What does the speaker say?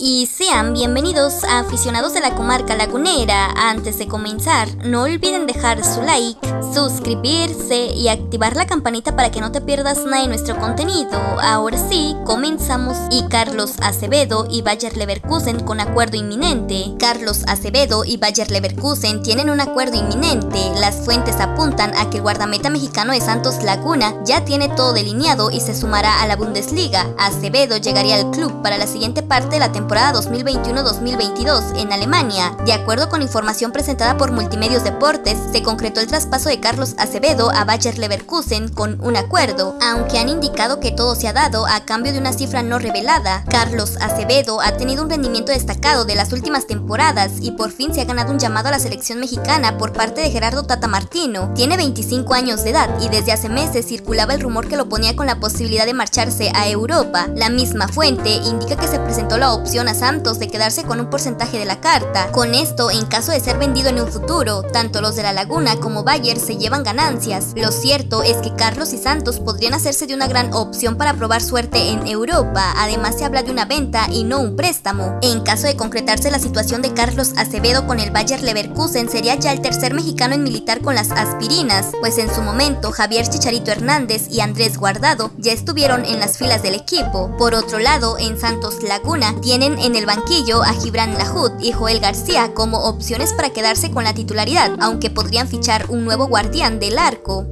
y sean bienvenidos a aficionados de la comarca lagunera. Antes de comenzar, no olviden dejar su like, suscribirse y activar la campanita para que no te pierdas nada de nuestro contenido. Ahora sí, comenzamos y Carlos Acevedo y Bayer Leverkusen con acuerdo inminente. Carlos Acevedo y Bayer Leverkusen tienen un acuerdo inminente. Las fuentes apuntan a que el guardameta mexicano de Santos Laguna ya tiene todo delineado y se sumará a la Bundesliga. Acevedo llegaría al club para la siguiente parte de la temporada temporada 2021-2022 en Alemania. De acuerdo con información presentada por Multimedios Deportes, se concretó el traspaso de Carlos Acevedo a Bayer Leverkusen con un acuerdo, aunque han indicado que todo se ha dado a cambio de una cifra no revelada. Carlos Acevedo ha tenido un rendimiento destacado de las últimas temporadas y por fin se ha ganado un llamado a la selección mexicana por parte de Gerardo Tata Martino. Tiene 25 años de edad y desde hace meses circulaba el rumor que lo ponía con la posibilidad de marcharse a Europa. La misma fuente indica que se presentó la opción a Santos de quedarse con un porcentaje de la carta. Con esto, en caso de ser vendido en un futuro, tanto los de la Laguna como Bayer se llevan ganancias. Lo cierto es que Carlos y Santos podrían hacerse de una gran opción para probar suerte en Europa. Además se habla de una venta y no un préstamo. En caso de concretarse la situación de Carlos Acevedo con el Bayer Leverkusen, sería ya el tercer mexicano en militar con las aspirinas, pues en su momento Javier Chicharito Hernández y Andrés Guardado ya estuvieron en las filas del equipo. Por otro lado, en Santos Laguna tienen en el banquillo a Gibran Lahut y Joel García como opciones para quedarse con la titularidad, aunque podrían fichar un nuevo guardián del arco.